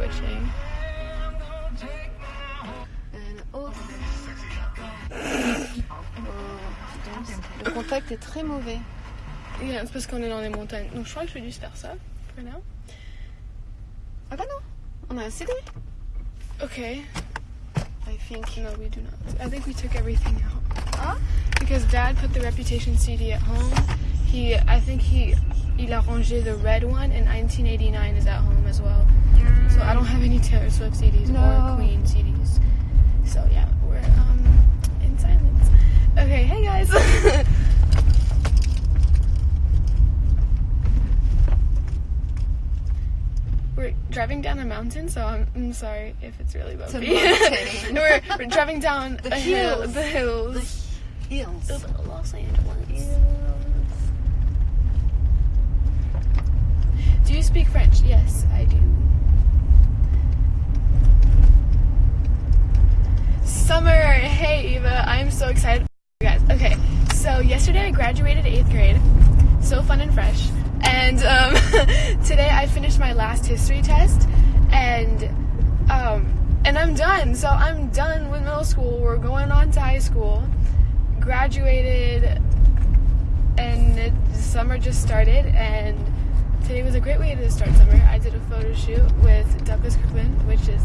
switching. And oh. Oh, Le contact est très mauvais. Yeah, c'est parce qu'on est dans les montagnes. Donc je crois que je vais juste faire ça now. Ah bah non, on a un CD. Okay. I think. No, we do not. I think we took everything out. Ah Because Dad put the Reputation CD at home. He, I think he, il a rangé the red one, and 1989 is at home as well. So I don't have any Taylor Swift CDs No. or Queen CDs. So yeah, we're um in silence. Okay, hey guys. we're driving down a mountain, so I'm, I'm sorry if it's really bumpy. mountain. we're, we're driving down The a hill, hills. the hills. Hills. of Los Angeles. Do you speak French? Yes, I do. Summer, hey Eva, I'm so excited. You guys, okay, so yesterday I graduated eighth grade, so fun and fresh, and um, today I finished my last history test, and um, and I'm done. So I'm done with middle school. We're going on to high school. Graduated, and it, summer just started, and today was a great way to start summer. I did a photo shoot with Douglas Kirkland, which is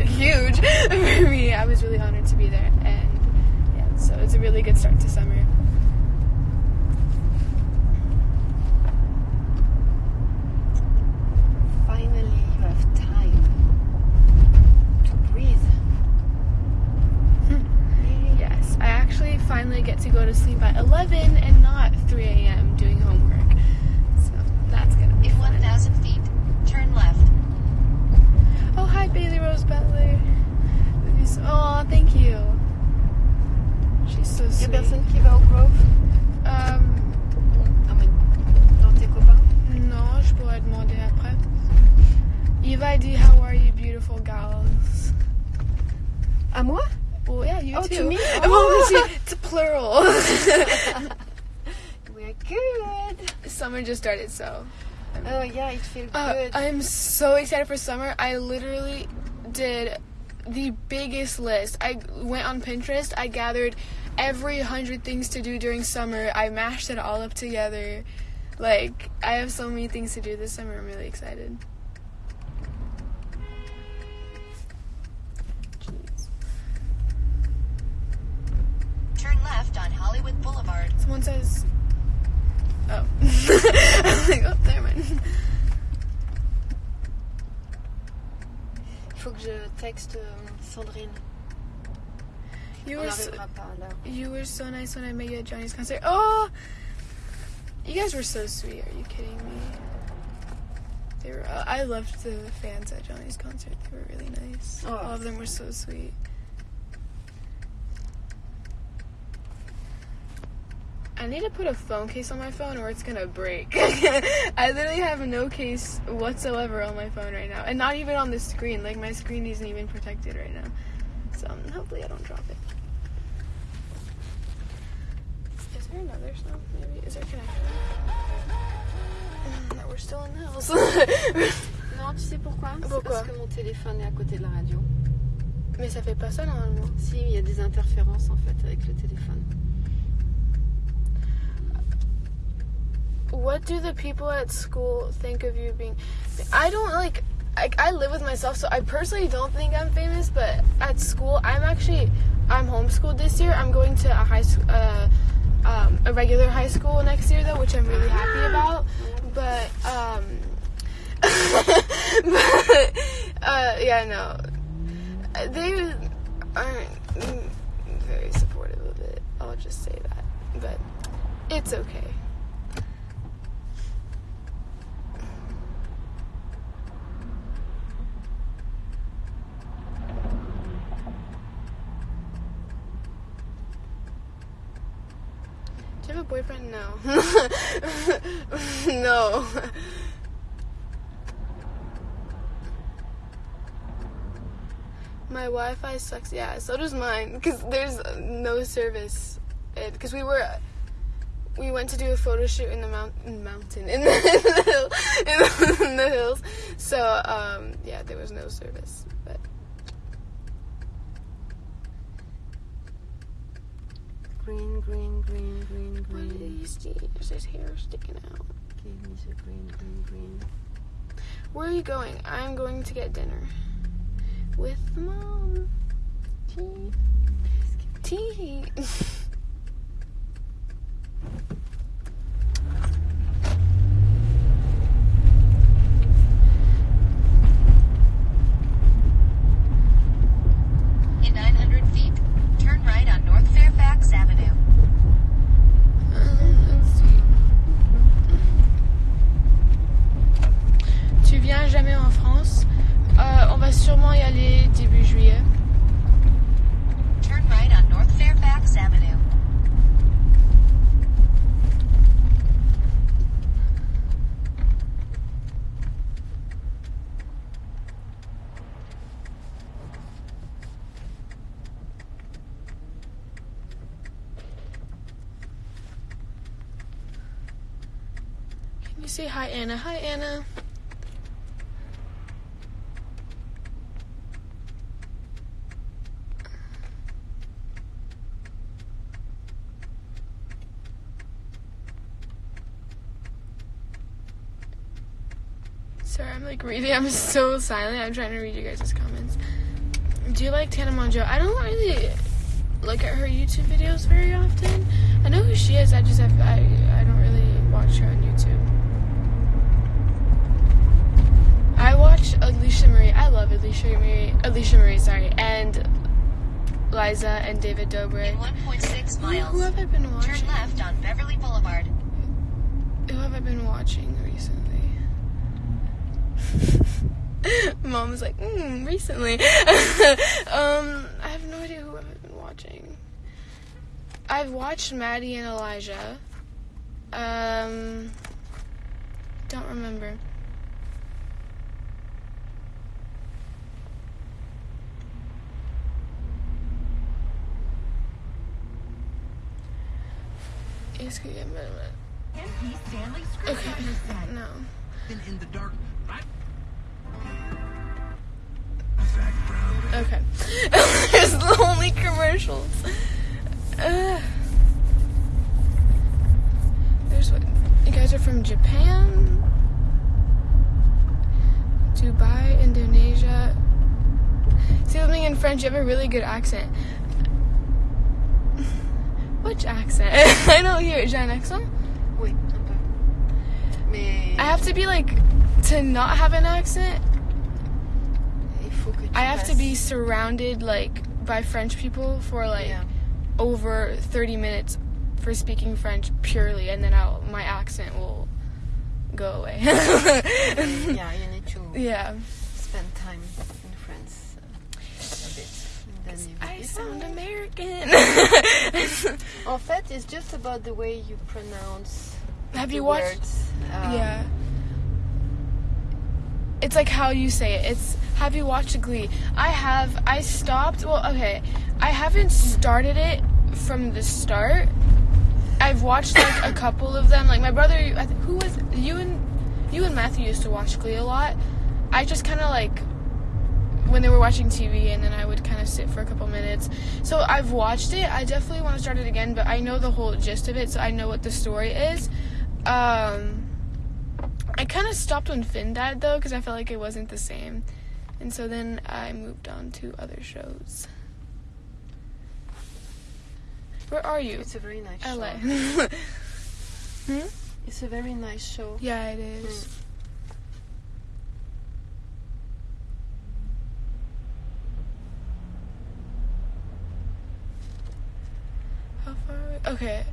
huge for me. I was really honored to be there, and yeah, so it's a really good start to summer. Finally, you have time to breathe. Hmm. Yes, I actually finally get to go to sleep at 11 and not 3 a.m. doing homework. So that's gonna be In fun. 1,000 feet, turn left. Oh, hi, Bailey Rose Butler. Oh, thank you. She's so Il y a sweet. personne qui va au Grove Um, Ah, mais dans tes copains non, je pourrais demander après. Eva dit, how are you, beautiful girls? À moi Well, yeah, you Oh, too. to me? Oh. she- it's plural. We're good. Summer just started, so. Oh yeah, it feels Uh, good. I'm so excited for summer. I literally did the biggest list. I went on Pinterest. I gathered every hundred things to do during summer. I mashed it all up together. Like, I have so many things to do this summer. I'm really excited. Jeez. Turn left on Hollywood Boulevard. Someone says. Oh. I was like, oh, never mind. Faut que je texte euh, Sandrine. You On were so, pas là. you were so nice when I met you at Johnny's concert. Oh, you guys were so sweet. Are you kidding me? They were. Uh, I loved the fans at Johnny's concert. They were really nice. Oh. All of them were so sweet. I need to put a phone case on my phone or it's gonna break. I literally have no case whatsoever on my phone right now. And not even on the screen. Like my screen isn't even protected right now. So um, hopefully I don't drop it. Is there another snow? Maybe is there a connection? Mm, No, we're still in the hills. Non, tu sais pourquoi Pourquoi parce que mon téléphone est à côté de la radio. Mais ça fait pas ça normalement. Si, il y a des interférences en fait avec le téléphone. What do the people at school think of you being? I don't like. I, I live with myself, so I personally don't think I'm famous. But at school, I'm actually I'm homeschooled this year. I'm going to a high school, uh, um, a regular high school next year though, which I'm really happy about. But um, but uh, yeah, no, they aren't very supportive of it. I'll just say that, but it's okay. Have a boyfriend? No. no. My Wi-Fi sucks. Yeah, so does mine. Because there's no service. Because we were, we went to do a photo shoot in the mount- mountain in the, in the, hill- in the hills. so um, yeah, there was no service. Green, green, green, green, what green. you see? There's his hair sticking out. Give me the green, green, green. Where are you going? I'm going to get dinner with mom. Tea. Tea. In 900 feet, turn right on North Fairfax Avenue. Tu viens jamais en France? Euh, on va sûrement y aller début juillet. Turn right on North Fairfax Avenue. Can you say hi, Anna? Hi, Anna. Sorry, I'm like reading. I'm so silent. I'm trying to read you guys' comments. Do you like Tana Mongeau? I don't really look at her YouTube videos very often. I know who she is. I just have I I don't really watch her on YouTube. I watch Alisha Marie. I love Alisha Marie. Alisha Marie, sorry, and Liza and David In Dobrik. 1.6 Who, who have I been watching? turn left on Beverly Boulevard. Who have I been watching recently? Mom was like, mm, recently. um, I have no idea who I've been watching. I've watched Maddie and Elijah. Um, don't remember. Est-ce qu'il y a- Okay, no. Been in the dark. Okay. There's the only commercials. Uh, there's what? You guys are from Japan, Dubai, Indonesia. See something in French, you have a really good accent. Which accent? I don't hear it. J'ai un accent? Oui, un peu. Mais I have to be like, to not have an accent, il faut que tu I have to be surrounded like by French people for like Yeah. over 30 minutes for speaking French purely and then I'll my accent will go away. Yeah, you need to yeah. spend time in France a bit. Then I sound. American. En fait, it's just about the way you pronounce Have you watched words. Um, Yeah. It's like how you say it. It's have you watched Glee? I have. I stopped. Well, okay. I haven't started it from the start. I've watched like a couple of them. Like my brother, who was you and you and Matthew used to watch Glee a lot. I just kind of like when they were watching TV, and then I would kind of sit for a couple minutes. So I've watched it. I definitely want to start it again, but I know the whole gist of it, so I know what the story is. Um, I kind of stopped when Finn died though, because I felt like it wasn't the same, and so then I moved on to other shows. Where are you? It's a very nice LA. show. hmm? It's a very nice show. Yeah, it is. How far are we? Okay,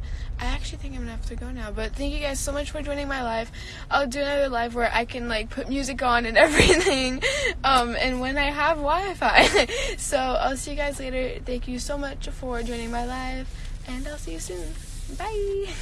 I actually think I'm gonna have to go now. But thank you guys so much for joining my live. I'll do another live where I can like put music on and everything. Um, and when I have Wi-Fi. so I'll see you guys later. Thank you so much for joining my live, and I'll see you soon. Bye.